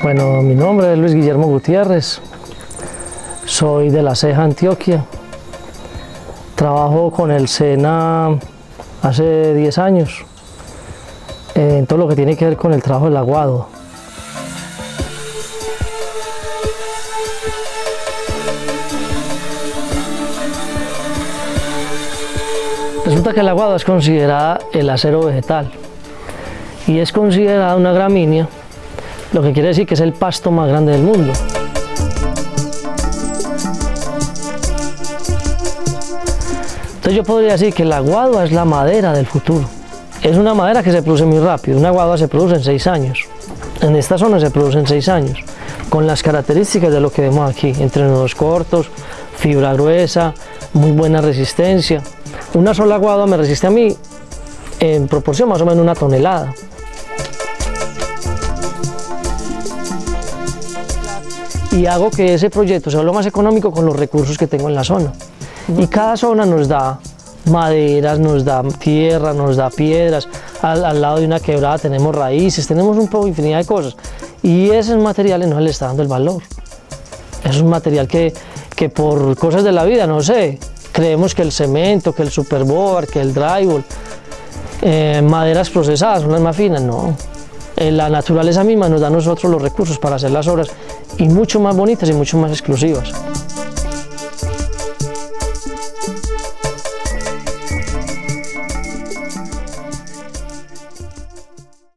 Bueno, mi nombre es Luis Guillermo Gutiérrez, soy de La Ceja, Antioquia. Trabajo con el SENA hace 10 años en todo lo que tiene que ver con el trabajo del aguado. Resulta que el aguado es considerada el acero vegetal y es considerada una gramínea lo que quiere decir que es el pasto más grande del mundo. Entonces yo podría decir que la guadua es la madera del futuro. Es una madera que se produce muy rápido, una guadua se produce en seis años. En esta zona se produce en seis años, con las características de lo que vemos aquí, entre nudos cortos, fibra gruesa, muy buena resistencia. Una sola guadua me resiste a mí en proporción más o menos una tonelada. Y hago que ese proyecto sea lo más económico con los recursos que tengo en la zona. Y cada zona nos da maderas, nos da tierra, nos da piedras, al, lado de una quebrada tenemos raíces, tenemos un poco infinidad de cosas. Y esos materiales no le está dando el valor. Es un material que, que por cosas de la vida, no sé, creemos que el cemento, que el superboard, que el drywall, eh, maderas procesadas son las más finas, no. Eh, la naturaleza misma nos da a nosotros los recursos para hacer las obras y mucho más bonitas y mucho más exclusivas.